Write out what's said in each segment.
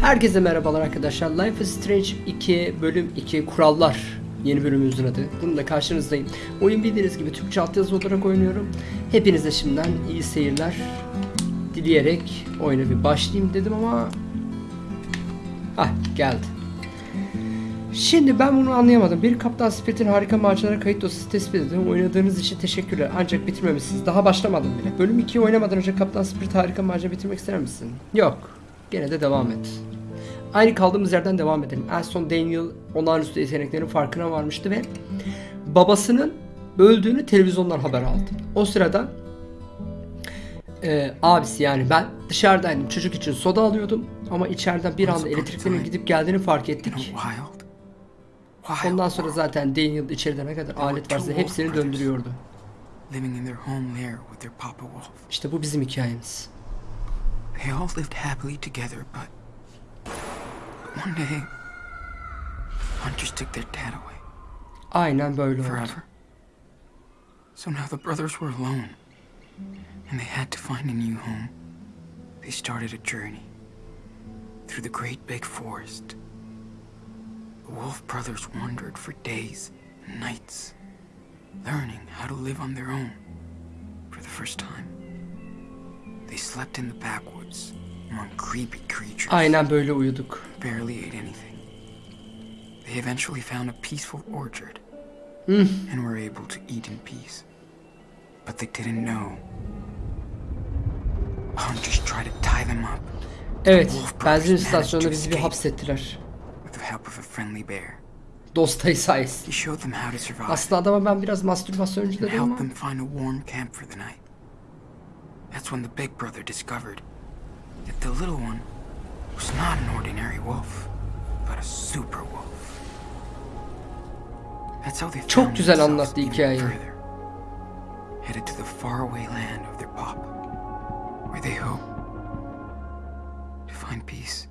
Herkese merhabalar arkadaşlar. Life is Strange 2 bölüm 2 kurallar yeni bölümümüzün adı. Bununla karşınızdayım. Oyun bildiğiniz gibi Türkçe altyazı olarak oynuyorum. Hepinize şimdiden iyi seyirler dileyerek oyuna bir başlayayım dedim ama Ah geldi. Şimdi ben bunu anlayamadım. Bir Kaptan Spirit'in harika maceralara kayıt dosyası tespit edildi. Oynadığınız için teşekkürler. Ancak bitirmemişsiniz. Daha başlamadım bile. Bölüm 2'yi oynamadan önce Kaptan Spirit harika macera bitirmek ister misin? Yok. Gene de devam et. Aynı kaldığımız yerden devam edelim. En son Daniel olağanüstü yeteneklerin farkına varmıştı ve babasının öldüğünü televizyondan haber aldı. O sırada e, abisi yani ben dışarıdaydım. Çocuk için soda alıyordum. Ama içeriden bir anda elektriklerin gidip geldiğini fark ettik. Ondan sonra zaten Daniel içeride ne kadar alet varsa hepsini döndürüyordu. İşte bu bizim hikayemiz. They all lived happily together, but one day, hunters took their dad away Aynen böyle oldu. forever. So now the brothers were alone, and they had to find a new home. They started a journey through the great big forest. The Wolf brothers wandered for days and nights, learning how to live on their own for the first time. They slept in the backwoods among creepy creatures, Aynen böyle uyuduk. barely ate anything. They eventually found a peaceful orchard Hmm. and were able to eat in peace. But they didn't know. Hunters tried to tie them up Evet, benzin istasyonunda bizi bir hapsettiler. with the help of a friendly bear. Dostayı sayesinde. Aslında adama ben biraz mastürbasyoncu dedim ama That's when the big brother discovered that the little one was not an ordinary wolf, but a super wolf. That's how they Çok güzel anlattı hikayeyi. further, Headed to the faraway land of their pop, where they hope to find peace.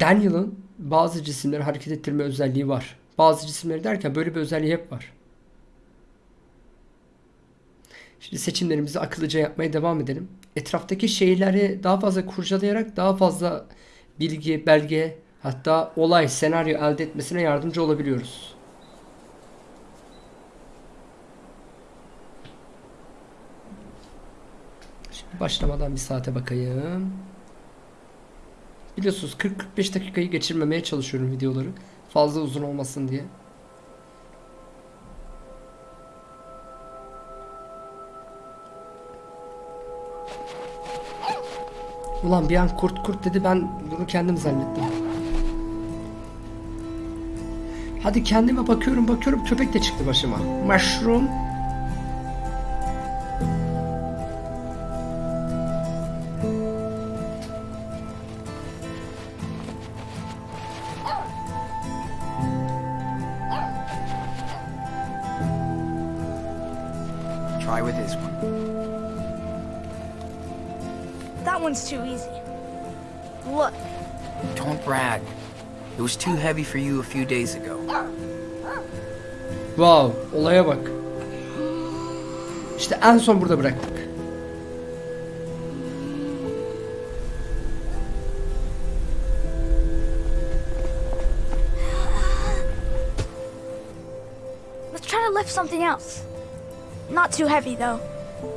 Daniel'ın bazı cisimleri hareket ettirme özelliği var. Bazı cisimleri derken böyle bir özelliği hep var. Şimdi seçimlerimizi akıllıca yapmaya devam edelim. Etraftaki şeyleri daha fazla kurcalayarak daha fazla bilgi, belge, hatta olay, senaryo elde etmesine yardımcı olabiliyoruz. Şimdi başlamadan bir saate bakayım. Biliyorsunuz 40-45 dakikayı geçirmemeye çalışıyorum videoları. Fazla uzun olmasın diye. Ulan bir an kurt kurt dedi ben bunu kendim zannettim. Hadi kendime bakıyorum bakıyorum köpek de çıktı başıma. Mushroom. Heavy for you a few days ago. Wow olaya bak. İşte en son burada bıraktık. let's try to lift something else. Not too heavy though.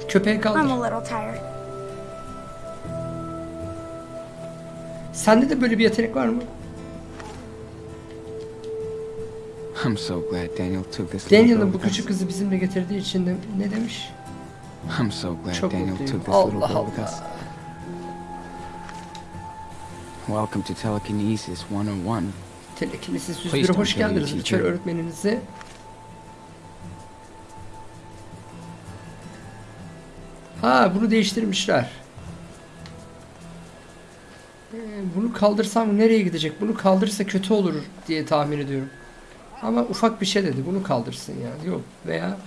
Köpeği I'm kaldır. a little tired. Sende de böyle bir yetenek var mı? I'm so glad Daniel took this little Daniel'ın bu küçük kızı bizimle getirdiği için de ne demiş? I'm so glad Çok Daniel mutluyum. took this little Allah girl with us. Welcome to Telekinesis 101. Telekinesis Please 101'e don't hoş geldiniz. Lütfen öğretmeninizi. Ha bunu değiştirmişler. Ee, Bunu kaldırsam nereye gidecek? Bunu kaldırırsa kötü olur diye tahmin ediyorum. Ama ufak bir şey dedi. Bunu kaldırsın ya. Yok veya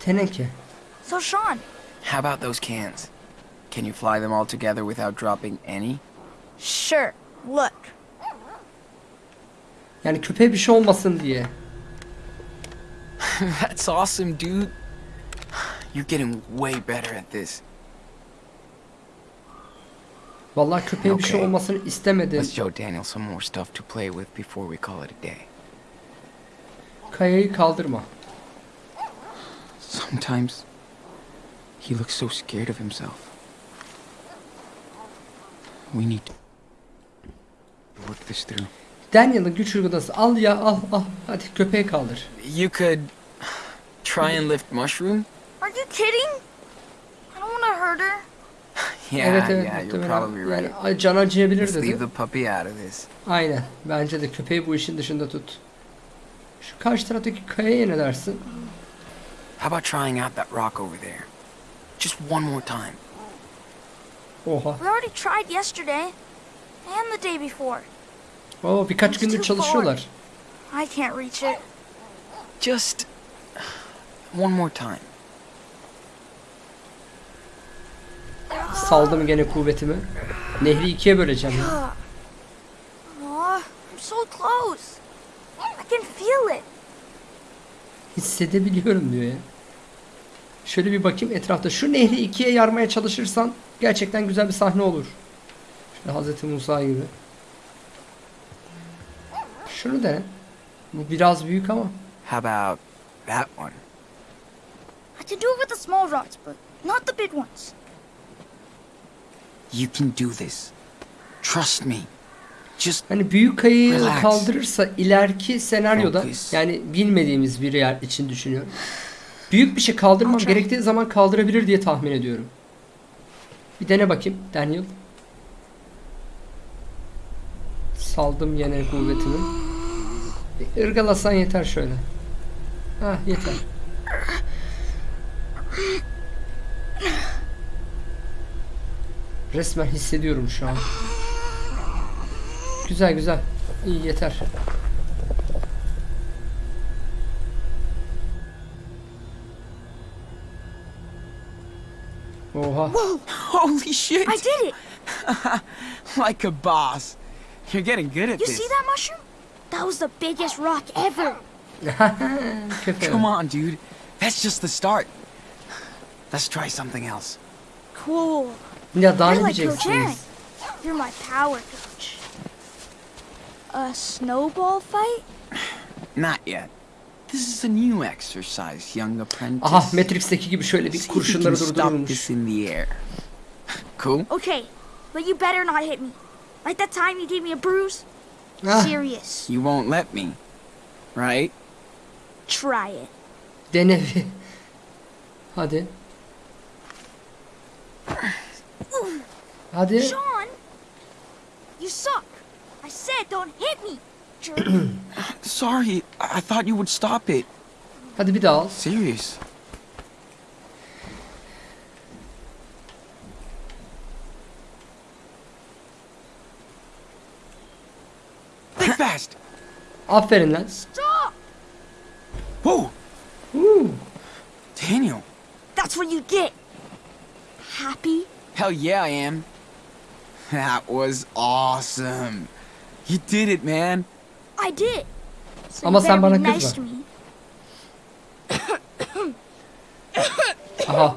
teneke. So Sean, How about those cans? Can you fly them all together without dropping any? sure. Look, Yani köpeğe bir şey olmasın diye. That's awesome, dude. You're getting way better at this. Vallahi köpeğe bir şey olmasını istemedim. Let's show Daniel some more stuff to play with before we call it a day. Kayayı kaldırma. Sometimes he looks so scared of himself. We need to work this through. Daniel'ın güç uygulaması. Al ya al al. Hadi köpeği kaldır. You could try and lift mushroom. Are you kidding? I don't want to hurt her. Yeah, evet evet. yeah, you're probably right. Yani can acıyabilir Let's leave dedi. the puppy out of this. Aynen. Bence de köpeği bu işin dışında tut. Şu karşı taraftaki kayaya ne dersin? How about trying out that rock over there? Just one more time. Oha. We already tried yesterday and the day before. Oo birkaç gündür çalışıyorlar. I can't reach it. Just one more time. Saldım gene kuvvetimi. Nehri ikiye böleceğim. ya. Aw, I'm so close. I can feel it. Hissedebiliyorum diyor ya. Şöyle bir bakayım etrafta. Şu nehri ikiye yarmaya çalışırsan gerçekten güzel bir sahne olur. Şöyle Hazreti Musa gibi. Şunu dene. Bu biraz büyük ama. How about that one? I can do it with the small rocks, but not the big ones. You can do this. Trust me. Just Hani büyük kayayı Relax. kaldırırsa ileriki senaryoda Focus. yani bilmediğimiz bir yer için düşünüyorum. Büyük bir şey kaldırmam gerektiği zaman kaldırabilir diye tahmin ediyorum. Bir dene bakayım Daniel. Saldım yine kuvvetimi. Bir ırgalasan yeter şöyle. Ha yeter. Resmen hissediyorum şu an. Güzel güzel. İyi yeter. Oha. holy shit! I did it. like a boss. You're getting good at You this. see that mushroom? That was the biggest rock ever. Come on, dude. That's just the start. Let's try something else. Cool. Ya daha You're ne like Coach Aaron. diyeceksiniz? You're my power coach. A snowball fight? Not yet. This is a new exercise, young apprentice. Aha Matrix'teki gibi şöyle bir kurşunları durdurulmuş. this in the air. Cool? Okay, but you better not hit me. Like that time you gave me a bruise? Ah, Serious. You won't let me, right? Try it. dene. Hadi. Hadi. Sean! You suck. I said don't hit me. Jerk. Sorry, I I thought you would stop it. Hadi bir daha al. Serious. Think fast. Aferin lan. Stop! Whoa, Huu. Daniel. That's what you get. Happy? Hell yeah, I am. That was awesome. You did it, man. I did. So Ama you sen bana nice kızma. to me. Aha.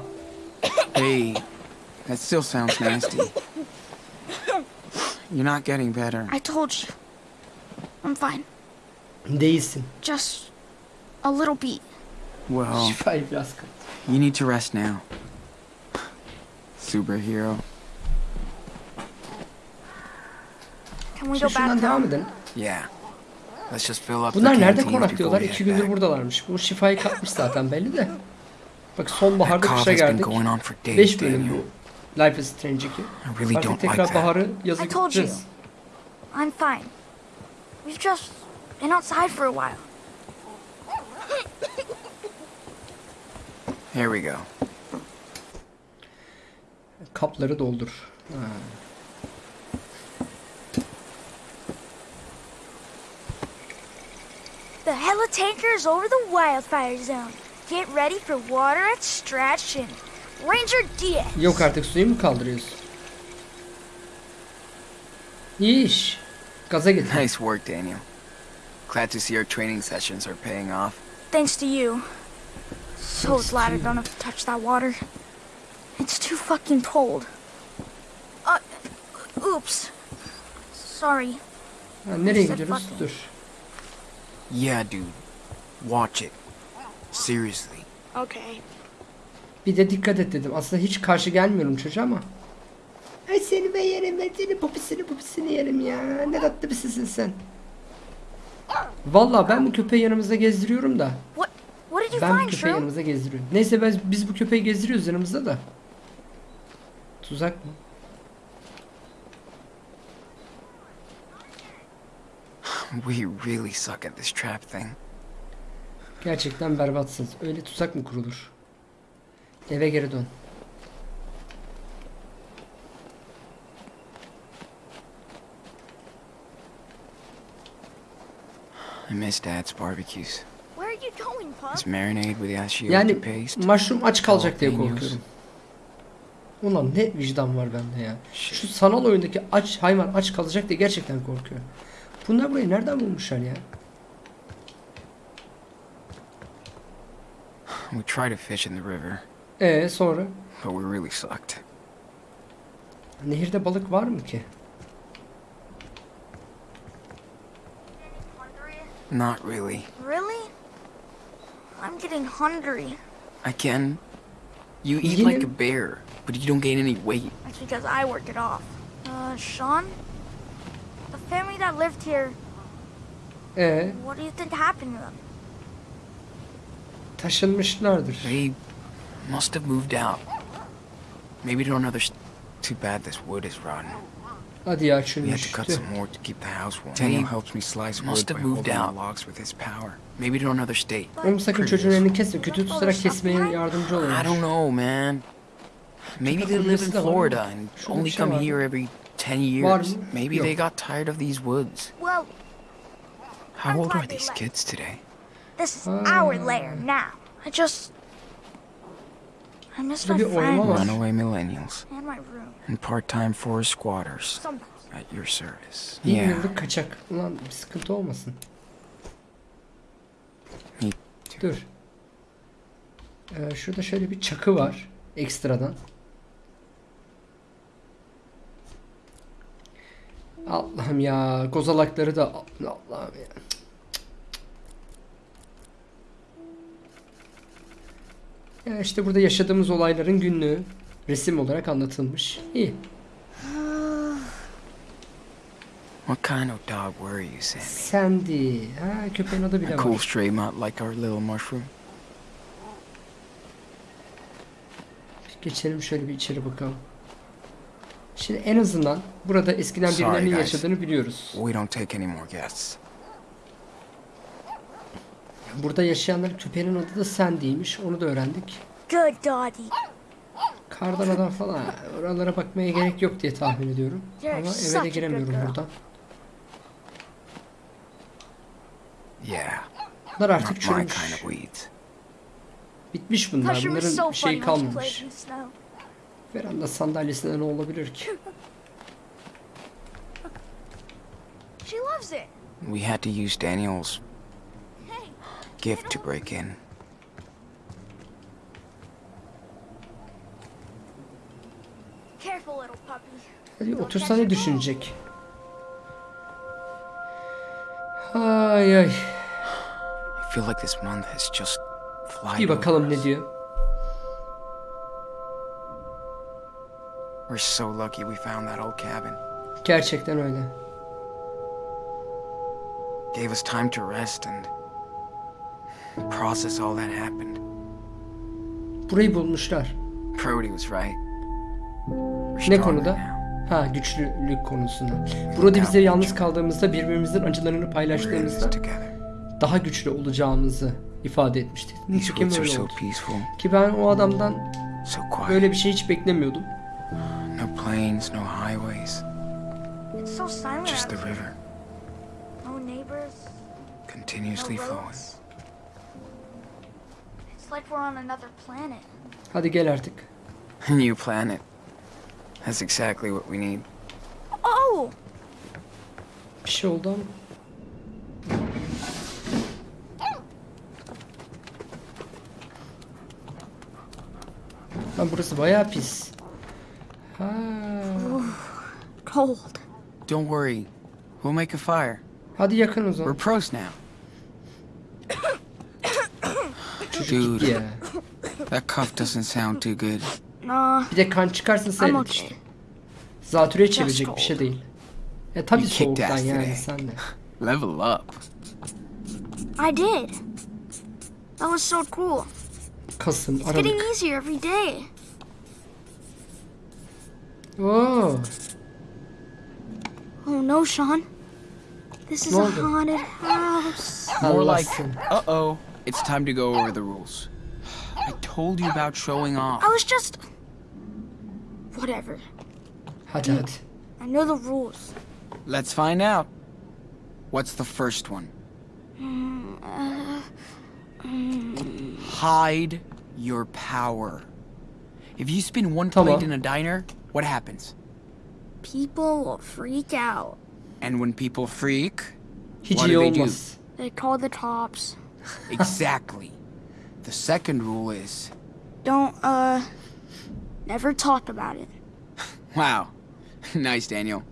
Hey, that still sounds nasty. You're not getting better. I told you. I'm fine. Değilsin. Just a little beat. Well, Şifayı biraz kal. you need to rest now. Superhero. Can we go back devam edelim. Yeah. Let's just fill up the Bunlar nerede konaklıyorlar? İki gündür back. buradalarmış. Bu şifayı kapmış zaten belli de. Bak sonbaharda kışa geldik. going on for days, 5 bölüm bu. Life is Strange 2. I really Artık don't like tekrar that. baharı yazı I told you. gideceğiz. I'm fine. We've just been outside for a while. Here we go. Kapları doldur. Ha. The Hella tanker is over the wildfire zone. Get ready for water extraction. Ranger Diaz. Yok artık suyu mu kaldırıyorsun? İyi iş. Gaza getir. Nice work, Daniel. Glad to see our training sessions are paying off. Thanks to you. So glad I don't have to touch that water. It's too fucking cold. Uh, Oops. Sorry. Ha, nereye gidiyoruz? Dur. Yeah, dude. Watch it. Seriously. Okay. Bir de dikkat et dedim. Aslında hiç karşı gelmiyorum çocuğa ama. Ay seni ben yerim ben seni popisini popisini yerim ya. Ne tatlı birisisin sen. Vallahi ben bu köpeği yanımızda gezdiriyorum da. What what did you Ben bu köpeği Shrew? yanımızda gezdiriyorum. Neyse biz, biz bu köpeği gezdiriyoruz yanımızda da. Tuzak mı? We really suck at this trap thing. Gerçekten berbatsınız. Öyle tuzak mı kurulur? Eve geri dön. I miss Dad's barbecues. Where are you going, Pup? His marinade with ashiote Yani paste. mushroom aç kalacak diye korkuyorum. Ulan ne vicdan var bende ya. Şu sanal oyundaki aç hayvan aç kalacak diye gerçekten korkuyorum. Bunlar burayı nereden bulmuşlar ya? We tried to fish in the river, Ee sonra? but we really sucked. Nehirde balık var mı ki? Not really. Really? I'm getting hungry. I can. You eat Yine- like a bear, but you don't gain any weight. That's because I work it off. Uh, Sean? The family that lived here, Ee what do you think happened to them? taşınmışlardır. They must have moved out. Maybe to another. s- Too bad this wood is rotten. Hadi ya We had to cut some more to keep the house warm. Daniel helps me slice must wood have by moved holding the out. logs with his power. Maybe to another state. Oğlum sakın çocuğun elini kesme. Kötü tutarak kesmeye yardımcı olun. I don't know, man. Maybe they live in Burası da var Florida and only come here every 10 years. Maybe they got tired of these woods. Well, How old are these kids today? this is our uh, lair now. I just. I miss my Burada bir oyma var. friends Runaway millennials and my room. and part-time forest squatters Sometimes. at your service. Yeah. kaçak. Ulan bir sıkıntı olmasın. Dur. Ee, şurada şöyle bir çakı var. Ekstradan. Allah'ım ya. Kozalakları da Allah'ım ya. Ya işte burada yaşadığımız olayların günlüğü resim olarak anlatılmış. İyi. What kind of dog were you, Sammy? Sandy. Ha köpeğin adı bile A cool var. stray mutt like our little mushroom? Geçelim şöyle bir içeri bakalım. Şimdi en azından burada eskiden birilerinin yaşadığını biliyoruz. We don't take any more guests. Burada yaşayanların köpeğinin adı da Sandy'ymiş. Onu da öğrendik. Good doggy. Kardan adam falan. Oralara bakmaya gerek yok diye tahmin ediyorum. Ama eve de giremiyorum buradan. Yeah, Bunlar artık çürümüş. Bitmiş bunlar. Bunların şeyi kalmamış. Veranda sandalyesinde ne olabilir ki? She loves it. We had to use Daniel's gift to break in. careful, little puppy. Hadi otursa ne düşünecek? Ay ay. I feel like this month has just Bir bakalım ne diyor. We're so lucky we found that old cabin. Gerçekten öyle. Gave us time to rest and process all that happened. Burayı bulmuşlar. Brody was right. Ne konuda? Ha güçlülük konusunda. Burada bize yalnız kaldığımızda birbirimizin acılarını paylaştığımızda daha güçlü olacağımızı ifade etmişti. Nitekim öyle so oldu. peaceful, Ki ben o adamdan böyle bir şey hiç beklemiyordum. No planes, no highways, It's so silent just the here. river No neighbors, continuously no flowing. It's like we're on another planet. How Hadi gel artık. A new planet. That's exactly what we need. Oh! Bir şey oldu ama. Lan burası bayağı pis. Ha. cold. Don't worry. We'll make a fire. Hadi yakın o We're zaman. pros now. Dude. ya. That cuff doesn't sound too good. Nah, Bir de kan çıkarsa seyret okay. işte. Zatürre çevirecek bir şey değil. E tabi You kicked soğuktan ass yani today. sen de. Level up. I did. That was so cool. Kasım, It's getting easier every day. Oo. Oh no, Sean. This is Ne a haunted house. More like, uh oh, it's time to go over the rules. I told you about showing off. I was just. Whatever. Hadi hadi. I know the rules. Let's find out. What's the first one? Hide your power. If you spin one Tamam. plate in a diner, what happens? People will freak out. And when people freak, Hiç What do they do? They call the cops. exactly. the second rule is Don't, uh. Never talk about it. wow. nice, Daniel.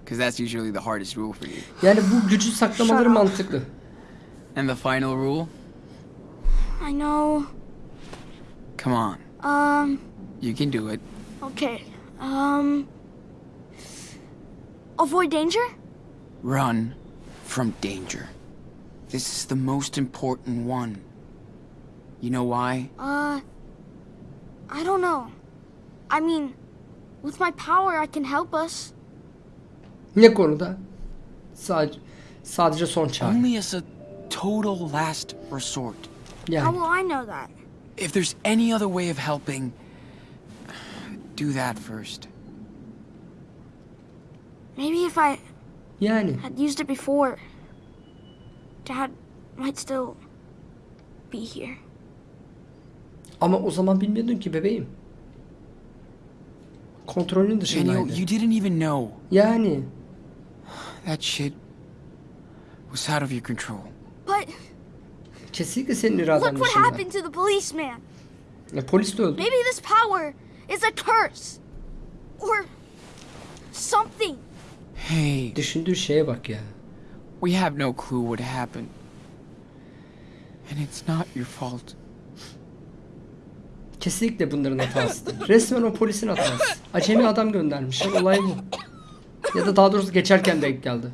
Because that's usually the hardest rule for you. Yani bu gücü saklamaları mantıklı. And the final rule? I know. Come on. Um, You can do it. okay. Um. Avoid danger? Run from danger. This is the most important one. You know why? Uh. I don't know. I mean, with my power, I can help us. Ne konuda? Sadece, sadece son çare. Only as a total last resort. Yeah. How will I know that? If there's any other way of helping, do that first. Maybe if I yani had used it before, Dad might still be here. ama o zaman bilmiyordun ki bebeğim. Kontrolün Daniel, you didn't even know. Yani That shit was out of your control. But kesinlikle senin iraden look what dışında. happened to the policeman. Ya, polis de öldü. Maybe this power is a curse. Or something. Hey, Düşündüğü şeye bak ya. we have no clue what happened. And it's not your fault. Kesinlikle bunların hatasıdır. Resmen o polisin hatası. Acemi adam göndermişler. Olay bu. Ya da daha doğrusu geçerken denk geldi.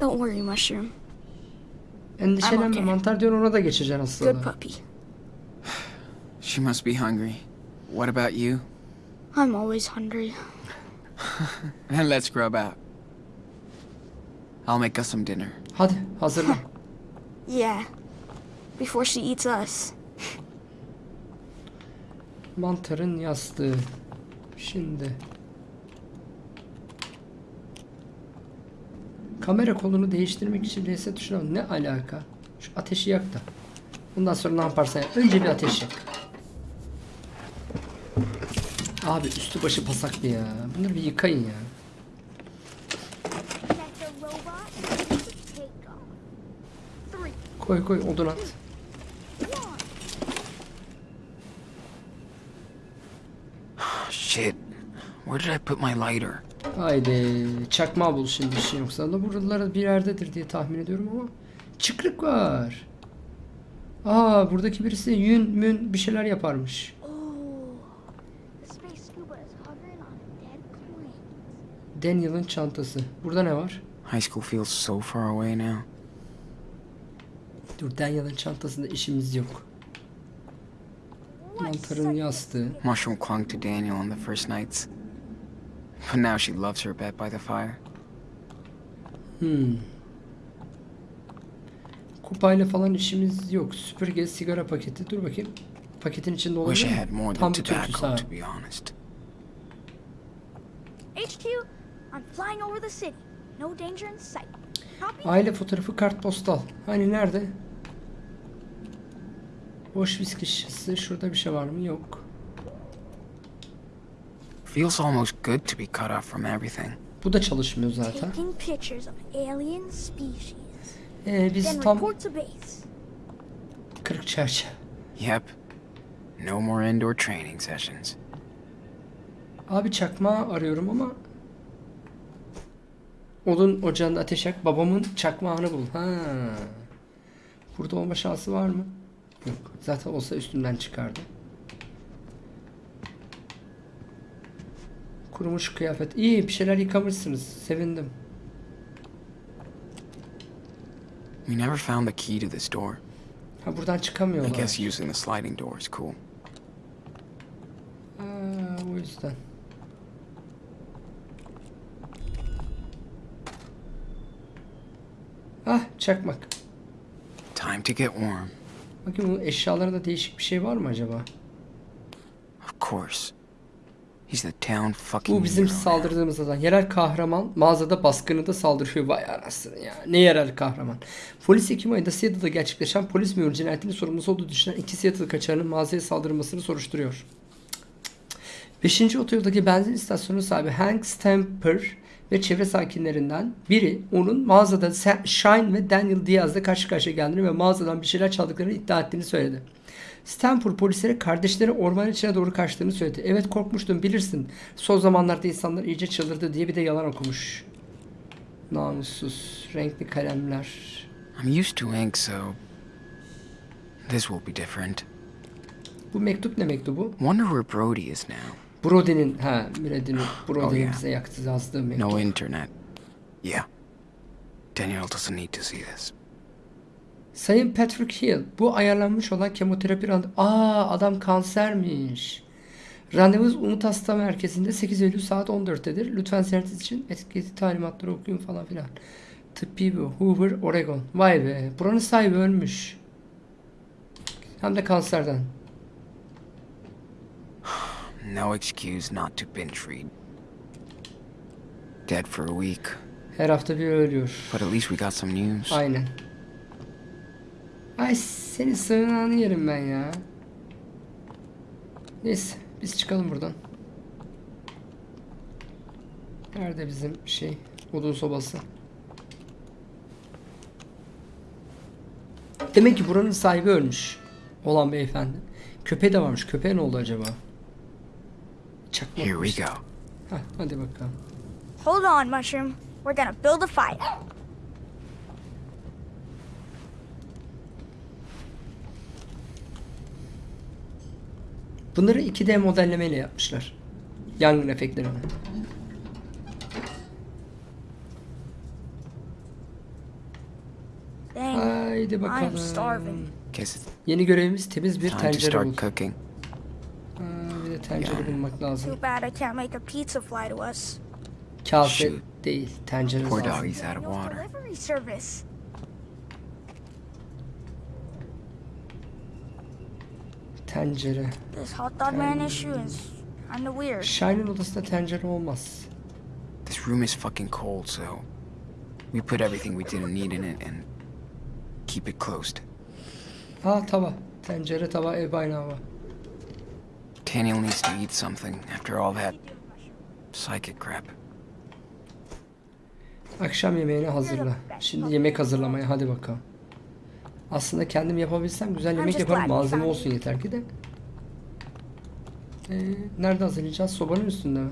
Don't worry, Mushroom. Endişelenme mantar diyor ona da geçeceksin Good aslında. puppy. She must be hungry. What about you? I'm always hungry. Then let's grub out. I'll make us some dinner. Hadi hazırlan. Yeah. Before she eats us. Mantarın yastığı. Şimdi. Kamera kolunu değiştirmek için reset tuşuna ne alaka? Şu ateşi yak da. Bundan sonra ne yaparsan yap. Önce bir ateş yak. Abi üstü başı pasaklı ya. Bunları bir yıkayın ya. Koy koy odun at. Shit. Where did I put my lighter? Haydi çakma bul şimdi işin yoksa da buralara bir yerdedir diye tahmin ediyorum ama çıkrık var. Aa buradaki birisi yün mün bir şeyler yaparmış. Oh. The space scuba is hovering on a dead planet. Daniel'ın çantası. Burada ne var? High school feels so far away now. Dur Daniel'ın çantasında işimiz yok. Mantarın yastığı. Mushroom clung to Daniel on the first nights. But now she loves her bed by the fire. Hmm. Kupayla falan işimiz yok. Süpürge, sigara paketi. Dur bakayım. Paketin içinde Wish I olabilir had mi? more Tam than bir tobacco, ha. to be honest. HQ, I'm flying over the city. No danger in sight. Copy? Aile fotoğrafı kartpostal. Hani nerede? Boş viski şişesi. Şurada bir şey var mı? Yok. Feels almost good to be cut off from everything. Bu da çalışmıyor zaten. Taking pictures of alien species. Ee, biz Then tam report to base. kırık çerçeve. Yep. No more indoor training sessions. Abi çakma arıyorum ama odun ocağında ateş yak. Babamın çakmağını bul. Ha. Burada olma şansı var mı? Yok. Zaten olsa üstümden çıkardı. Kurumuş kıyafet. İyi bir şeyler yıkamışsınız. Sevindim. We never found the key to this door. Ha buradan I çıkamıyorlar. guess using the sliding door is cool. Ha, o yüzden. Ah çakmak. Time to get warm. Bakayım bunun eşyalarında değişik bir şey var mı acaba? Of course. He's the town fucking Bu bizim saldırdığımız adam. Yerel kahraman mağazada baskınında saldırıyor. Vay anasını ya. Ne yerel kahraman. Polis Ekim ayında Seattle'da gerçekleşen polis memuru cinayetinin sorumlusu olduğu düşünen iki Seattle kaçağının mağazaya saldırmasını soruşturuyor. 5. otoyoldaki benzin istasyonu sahibi Hank Stamper ve çevre sakinlerinden biri onun mağazada Shine ve Daniel Diaz'la karşı karşıya geldiğini ve mağazadan bir şeyler çaldıklarını iddia ettiğini söyledi. Stanford polislere kardeşleri ormanın içine doğru kaçtığını söyledi. Evet korkmuştum bilirsin. Son zamanlarda insanlar iyice çıldırdı diye bir de yalan okumuş. Namussuz. Renkli kalemler. I'm used to ink, so this will be different. Bu mektup ne mektubu? Wonder where Brody is now. Brody'nin, ha Brady'nin, Brody'nin Oh, yeah. bize yaktı yazdığı mektup. No internet. Yeah. Daniel doesn't need to see this. Sayın Patrick Hill, bu ayarlanmış olan kemoterapi randevu... Aa adam kansermiş. Randevunuz Umut Hasta Merkezi'nde 8 Eylül saat 14'tedir. Lütfen ziyaretiniz için etiketi talimatları okuyun falan filan. Tıbbi bu. Hoover, Oregon. Vay be. Buranın sahibi ölmüş. Hem de kanserden. No excuse not to binge read. Dead for a week, Her hafta bir ölüyor. but at least we got some news. Aynen. Ay senin sığınağını yerim ben ya. Neyse biz çıkalım buradan. Nerede bizim şey odun sobası? Demek ki buranın sahibi ölmüş. Olan beyefendi. Köpeği de varmış. Köpeğe ne oldu acaba? Çakmak. Here we go. Heh, hadi bakalım. Hold on, Mushroom. We're gonna build a fire. Bunları 2D modellemeyle yapmışlar. Yangın efektlerini. Haydi bakalım. Yeni görevimiz temiz bir tencere. Tencere bulmak lazım. Too bad I can't make a pizza fly to us. Kase değil, tencere Poor lazım. doggy's out of water. delivery service. Tencere. This hot dog man issue is kinda weird. Shine'ın odasında tencere olmaz. This room is fucking cold, so we put everything we didn't need in it and keep it closed. Ha tava. Tencere, tava, ev hava. Daniel needs to eat something after all that psychic crap. Akşam yemeğini hazırla. Şimdi yemek hazırlamaya hadi bakalım. Aslında kendim yapabilsem güzel yemek yaparım. Malzeme olsun yeter ki de. Ee, nerede hazırlayacağız? Sobanın üstünde mi?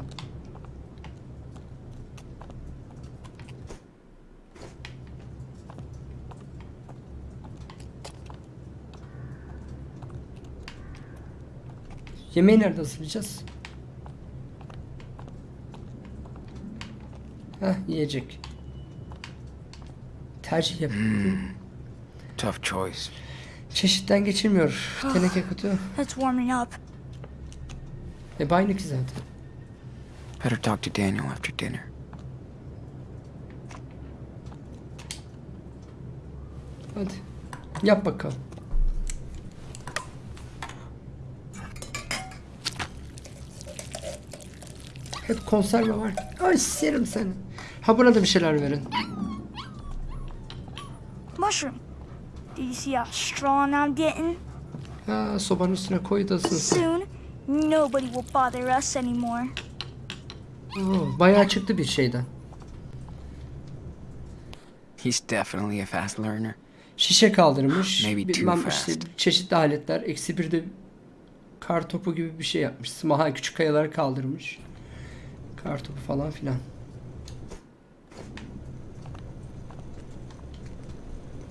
Yemeği nerede hazırlayacağız? Heh yiyecek. Tercih yap. Tough choice. Çeşitten geçilmiyor. Teneke kutu. It's warming up. E aynı ki zaten. Better talk to Daniel after dinner. Hadi. Yap bakalım. Hep konserve var. Ay serim seni. Ha buna da bir şeyler verin. Mushroom. Do you see how strong I'm getting? Ha sobanın üstüne koy da ısınsın. Soon, nobody will bother us anymore. Oo, bayağı çıktı bir şeyden. He's definitely a fast learner. Şişe kaldırmış. Maybe too Bilmem fast. işte çeşitli aletler. Eksi bir de kar topu gibi bir şey yapmış. Smaha küçük kayaları kaldırmış. Kar topu falan filan.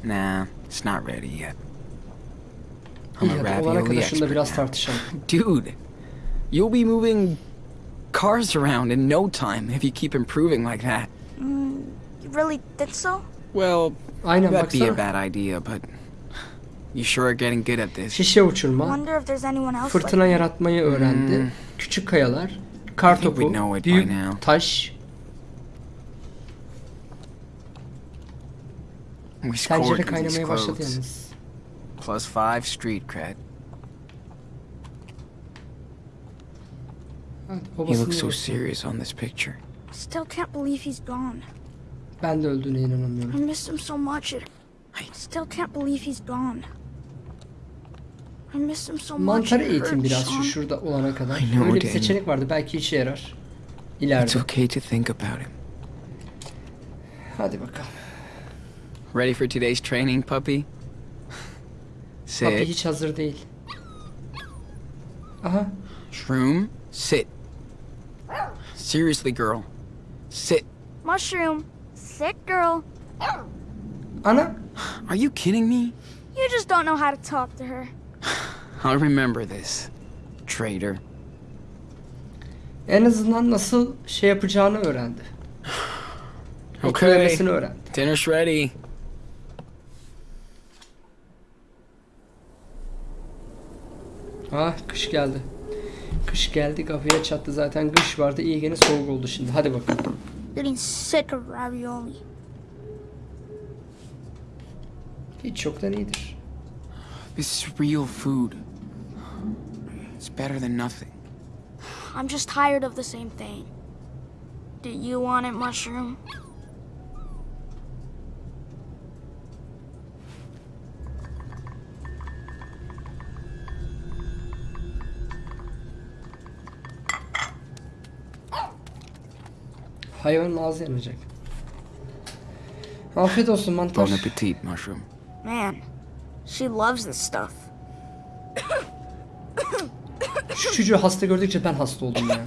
Nah, it's not ready yet. I'm a ravioli expert biraz tartışalım. Dude, you'll be moving cars around in no time if you keep improving like that. You really think so? Well, Aynen that'd be a baksana. bad idea, but you sure are getting good at this. Şişe uçurma, Wonder if there's anyone else fırtına like yaratmayı öğrendi. Küçük kayalar, kar think we topu, know it by büyük now. taş, We scored tencere kaynamaya başladı yalnız. Plus five street cred. He looks so serious on this picture. I still can't believe he's gone. Ben de öldüğüne I inanamıyorum. missed him so much. I still can't believe he's gone. I missed him so much. Mantarı it eğitim biraz şu şurada olana kadar. I know, Öyle bir seçenek vardı belki işe yarar. It's İleride. okay to think about him. Hadi bakalım. Ready for today's training, puppy? Sit. Papi hiç hazır değil. Aha. Shroom, sit. Seriously, girl. Sit. Mushroom. Sick girl. Ana. Are you kidding me? You just don't know how to talk to her. I'll remember this. Traitor. En azından nasıl şey yapacağını öğrendi. Okay. Öğrendi. Dinner's ready. Ah kış geldi. Kış geldi kapıya çattı zaten kış vardı iyi gene soğuk oldu şimdi hadi bakalım. Getting sick of ravioli. Hiç çoktan iyidir. This is real food. It's better than nothing. I'm just tired of the same thing. Do you want it, Mushroom? Hayvanın ağzı yanacak. Afiyet olsun mantar. Bon appetit, mushroom. Man, she loves this stuff. Çocuğu hasta gördükçe ben hasta oldum ya.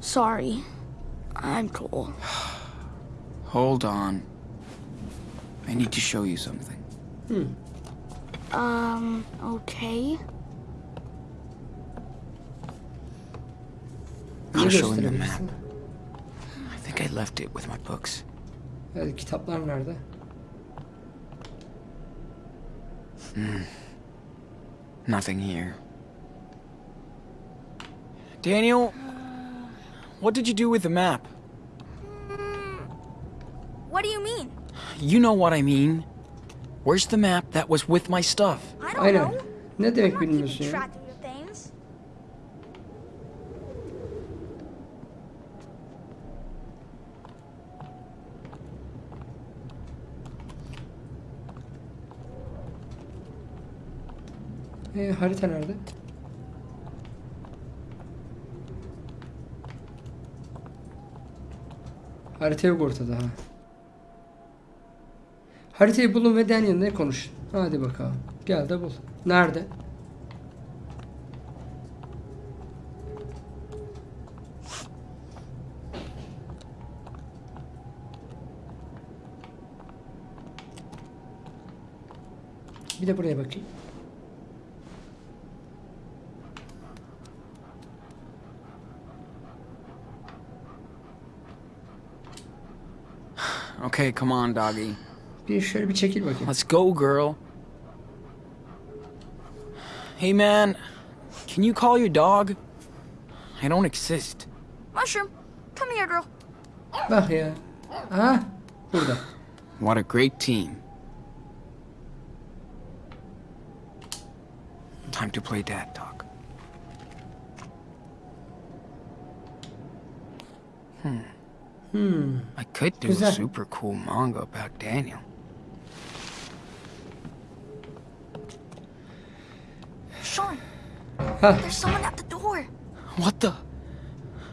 Sorry. I'm cool. Hold on. I need to show you something. Hmm. Um, okay. I'll show him the map. Left it with my books. Evet, kitaplar nerede? Hmm. Nothing here. Daniel, what did you do with the map? Hmm. What do you mean? You know what I mean. Where's the map that was with my stuff? I don't Aynen. know. Ne demek bilmiyorsun ya? E, harita nerede? Harita yok ortada ha. Haritayı bulun ve Daniel'le konuşun. Hadi bakalım. Gel de bul. Nerede? Bir de buraya bakayım. Okay, come on, doggy. Bir şöyle bir çekil bakayım. Let's go, girl. Hey, man. Can you call your dog? I don't exist. Mushroom, come here, girl. Bak ya. Aha. Burada. What a great team. Time to play dad talk. Hmm. I could do Who's a super cool manga about Daniel. Sean, Ha. there's someone at the door. What the?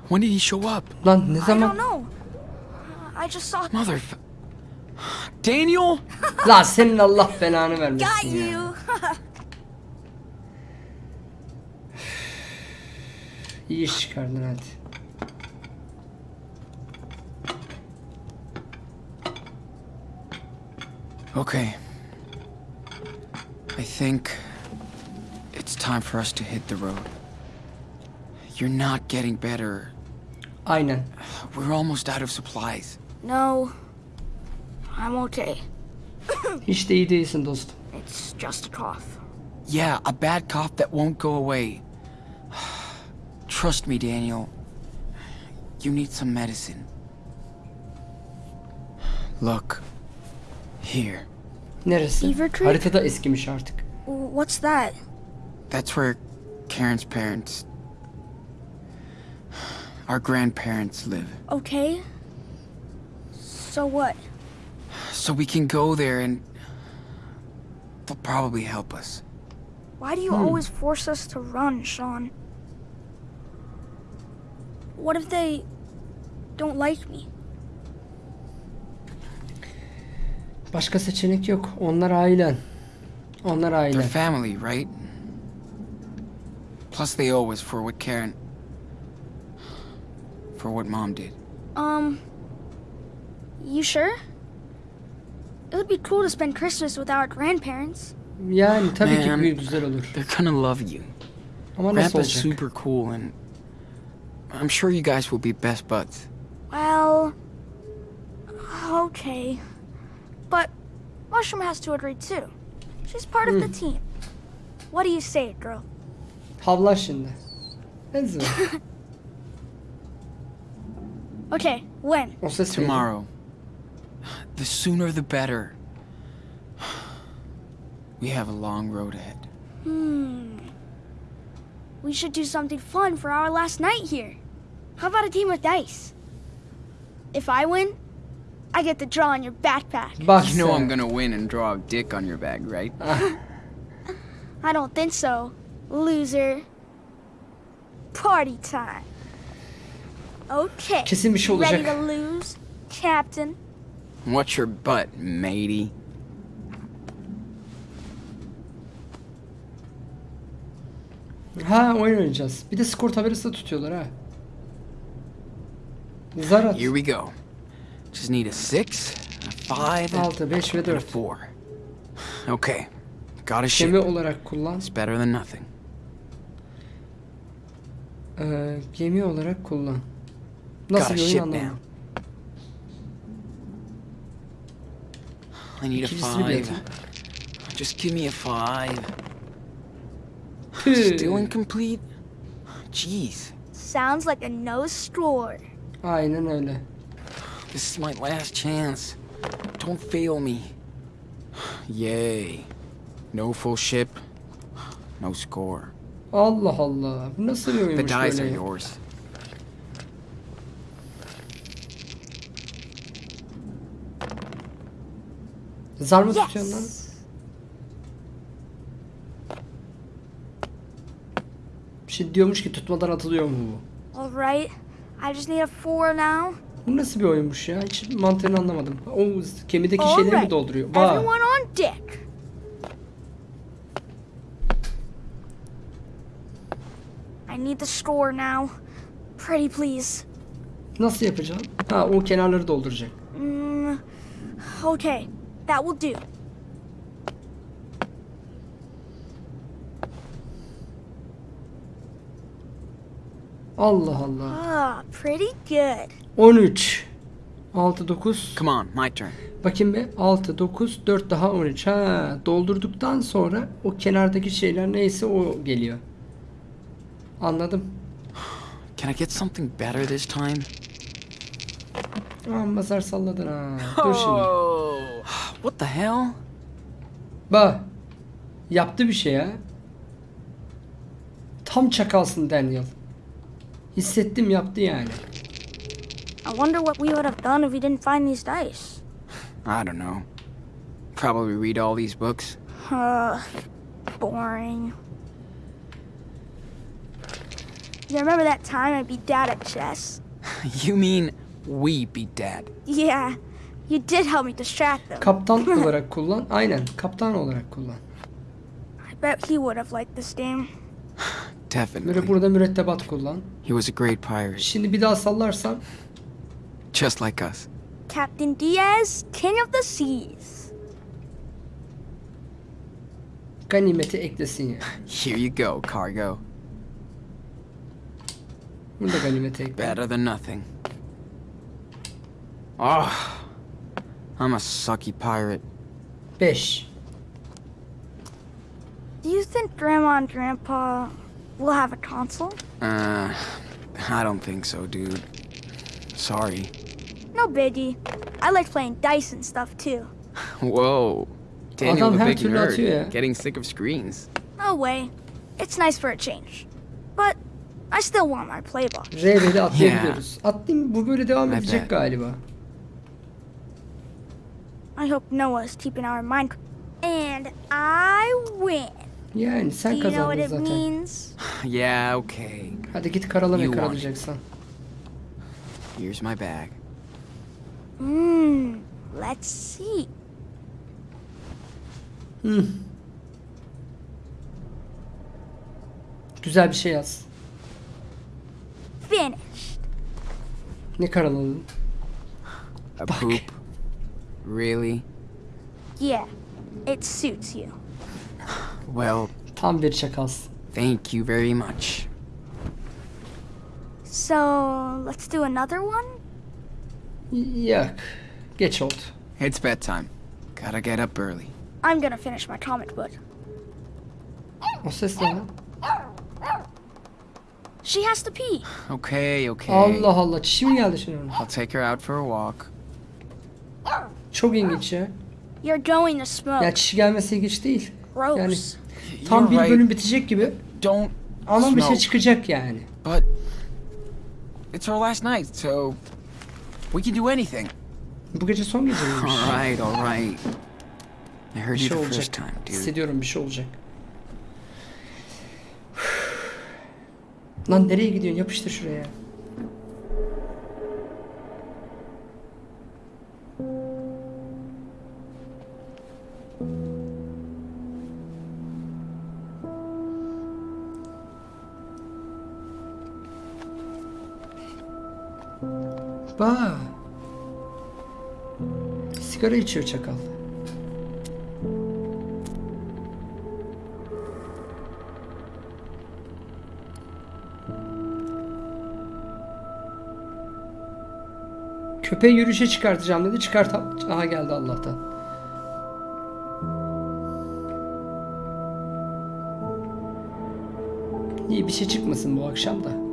When did he show up? Lan ne I zaman? don't know. Uh, I just saw. Mother. Daniel? Lan senin Allah belanı Got vermesin ya. you. İyi iş çıkardın hadi. Okay. I think it's time for us to hit the road. You're not getting better. Aynen. We're almost out of supplies. No, I'm okay. Hiç de iyi değilsin dostum. It's just a cough. Yeah, a bad cough that won't go away. Trust me, Daniel. You need some medicine. Look. Here. Neresi? Beaver Creek? Haritada eskimiş artık. What's that? That's where Karen's parents. Our grandparents live. Okay. So what? So we can go there and. They'll probably help us. Why do you hmm. always force us to run, Sean? What if they don't like me? Başka seçenek yok. Onlar ailen. Onlar They're ailen. family, right? Plus, they owe us for what Karen. For what mom did. Um, you sure? It would be cool to spend Christmas with our grandparents. Yani tabii Man. bir güzel olur. They're gonna love you. Ama nasıl Grandpa's olacak? super cool, and I'm sure you guys will be best buds. Well, okay. But Mushroom has to agree too. She's part of the team. What do you say, girl? Havla şimdi. Enzo. Okay, when? O ses? Tomorrow. The sooner the better. We have a long road ahead. Hmm. We should do something fun for our last night here. How about a game of dice? If I win, I get to draw on your backpack. Bak You know. I'm gonna win and draw a dick on your bag, right? Ah, I don't think so, loser. Party time. Okay. Kesin bir şey you ready to lose, Captain? What's your butt, matey? Ha oyun oynayacağız. Bir de skor tabelası da tutuyorlar ha. Zar at. Here we go. Just need a six, a five, 6, 5 ve and a 4. four. Okay. Got a Gemi ship. olarak kullan. It's better than nothing. Ee, gemi olarak kullan. Got Nasıl a bir oyun ship anlamadım. I need a five. biliyordum. Just give me a five. Still incomplete? Jeez. Sounds like a no score. Aynen öyle. This is my last chance. Don't fail me. Yay. No full ship. No score. Allah Allah. Bu nasıl bir The oyunmuş dice are yours. Zar mı tutuyorsun lan? Yes. Bir şey diyormuş ki tutmadan atılıyor mu bu? All right. I just need a four now. Bu nasıl bir oyunmuş ya? Hiç mantığını anlamadım. O gemideki All şeyleri mi right. dolduruyor? Vay. Everyone on deck. I need the score now. Pretty please. Nasıl yapacağım? Ha o kenarları dolduracak. Mm, okay, that will do. Allah Allah. Ah, pretty good. 13. 6, 9. Come on, my turn. Bakayım bir. 6, 9, 4 daha 13. Ha doldurduktan sonra o kenardaki şeyler neyse o geliyor. Anladım. Can I get something better this time? Aman mazar salladın ha. Dur şimdi. What the hell? Bak. Yaptı bir şey ya. Tam çakalsın Daniel. Hissettim yaptı yani. I wonder what we would have done if we didn't find these dice. I don't know. Probably read all these books. Uh, boring. You remember that time I beat Dad at chess? you mean we beat Dad? Yeah, you did help me distract them. Kaptan olarak kullan. Aynen. Kaptan olarak kullan. I bet he would have liked this game. Definitely. Böyle burada mürettebat kullan. He was a great pirate, Şimdi bir daha sallarsan just like us. Captain Diaz, King of the Seas. ganimeti eklesin ya. Here you go, cargo. Bunu da ganimete ekle. Better than nothing. Oh, I'm a sucky pirate. Fish. Do you think Grandma and Grandpa will have a console? Uh, I don't think so, dude. Sorry. No biggie. I like playing dice and stuff too. Whoa. Daniel Adam the big türlü atıyor ya. nerd, getting sick of screens. No way. It's nice for a change. But I still want my playbook. R1'i atlayabiliyoruz. Atlayayım bu böyle devam Evet. edecek galiba. I hope Noah is keeping our mind. And I win. Yani Do sen you know what kazandın it zaten. means? yeah, okay. Hadi git karala ne You karalayacaksan. Here's my bag. Hmm. Let's see. Hmm. Güzel bir şey yaz. Finished. Ne karaladın? A poop? Really? Yeah. It suits you. Well, Tam bir çakalsın. thank you very much. So, let's do another one? Y- Yok. Geç oldu. It's bedtime. Gotta get up early. I'm gonna finish my comic book. O ses ne lan? She has to pee. Okay, okay. Allah Allah. Çişi mi geldi şimdi ona? I'll take her out for a walk. Çok ilginç ya. You're going to smoke. Ya çişi gelmesi ilginç değil. Gross. Yani tam You're bir right. bölüm bitecek gibi. Don't Ama bir şey smoke. çıkacak yani. But it's our last night, so we can do anything. Bu gece son gece miymiş? All right, all right. I heard you şey the first time, dude. Hissediyorum bir şey olacak. Lan nereye gidiyorsun? Yapıştır şuraya. Bak. Sigara içiyor çakal. Köpeği yürüyüşe çıkartacağım dedi. Çıkart. Aha geldi Allah'tan. İyi bir şey çıkmasın bu akşam da.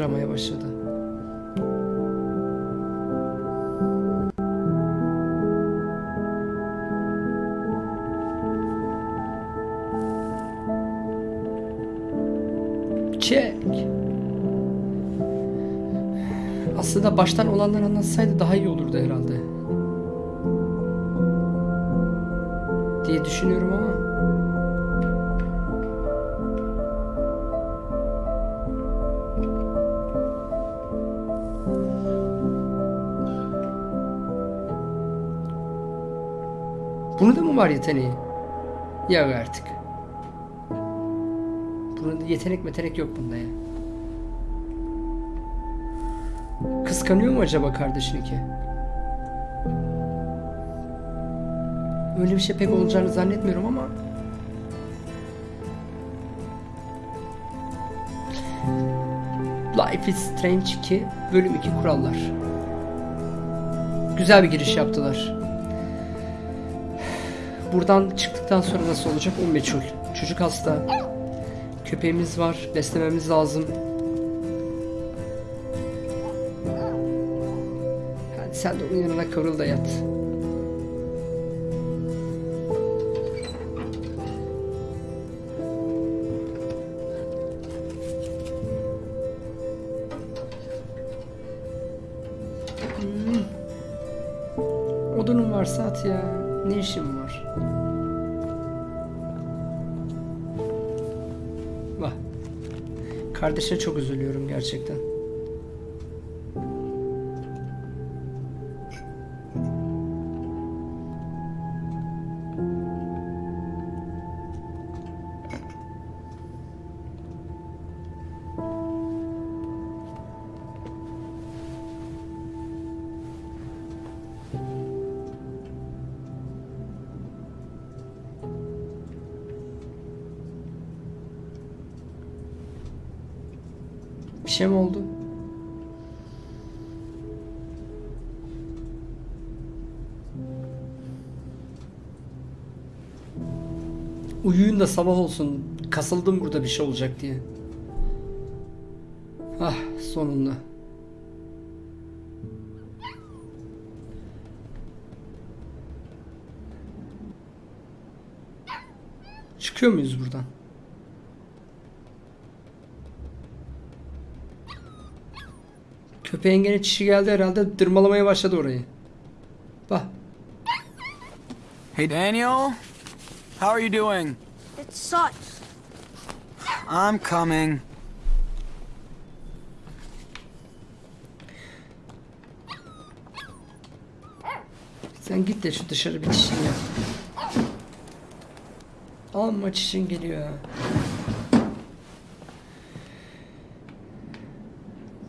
Çıtıramaya başladı. Çek. Aslında baştan olanlar anlatsaydı daha iyi olurdu herhalde. Diye düşünüyorum ama. Var yeteneği? Yok artık. Bunun yetenek metenek yok bunda ya. Kıskanıyor mu acaba kardeşini ki? Öyle bir şey pek olacağını zannetmiyorum ama. Life is Strange 2 bölüm 2 kurallar. Güzel bir giriş yaptılar. Buradan çıktıktan sonra nasıl olacak o meçhul. Çocuk hasta. Köpeğimiz var. Beslememiz lazım. Hadi sen de onun yanına kıvrıl da yat. Çok üzülüyorum gerçekten. Bir şey mi oldu? Uyuyun da sabah olsun. Kasıldım burada bir şey olacak diye. Ah sonunda. Çıkıyor muyuz buradan? Köpeğin gene çişi geldi herhalde dırmalamaya başladı orayı. Bak. Hey, Daniel. How are you doing? It sucks. I'm coming. Sen git de şu dışarı bir çişini yap. Amma çişin geliyor ha.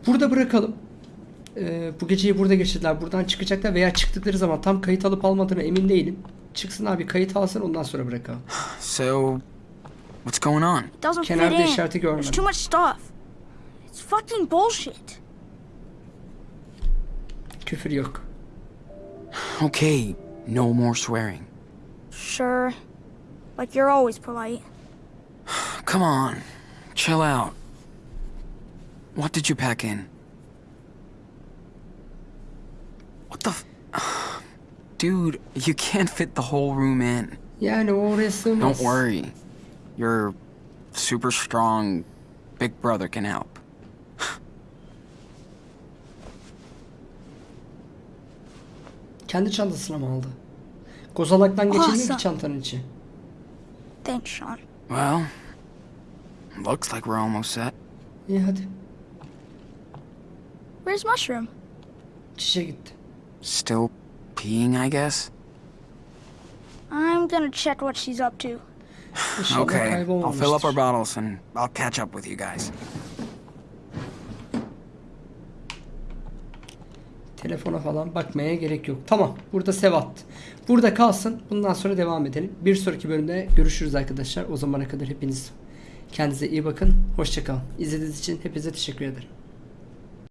Burada bırakalım. Bu geceyi burada geçirdiler. Buradan çıkacaklar veya çıktıkları zaman tam kayıt alıp almadığına emin değilim. Çıksın abi kayıt alsın ondan sonra bırakalım. So, what's going on? Doesn't Kenarda fit in. işareti görmedim. There's too much stuff. It's fucking bullshit. Küfür yok. Okay, no more swearing. Sure. Like you're always polite. Come on, chill out. What did you pack in? What the f- Dude, you can't fit the whole room in. Yani o oraya sığmaz. Don't worry. Your super strong big brother can help. Kendi çantasına mı aldı? Kozalaktan geçilmiyor Awesome. ki çantanın içi. Thanks, Sean. Well, looks like we're almost set. İyi hadi. Where's Mushroom? Çişe gitti. Still peeing, I guess? I'm gonna check what she's up to. Okay, I'll fill up our bottles and I'll catch up with you guys. Telefona falan bakmaya gerek yok. Tamam. Burada Sevat. Burada kalsın. Bundan sonra devam edelim. Bir sonraki bölümde görüşürüz arkadaşlar. O zamana kadar hepiniz kendinize iyi bakın. Hoşçakalın. İzlediğiniz için hepinize teşekkür ederim.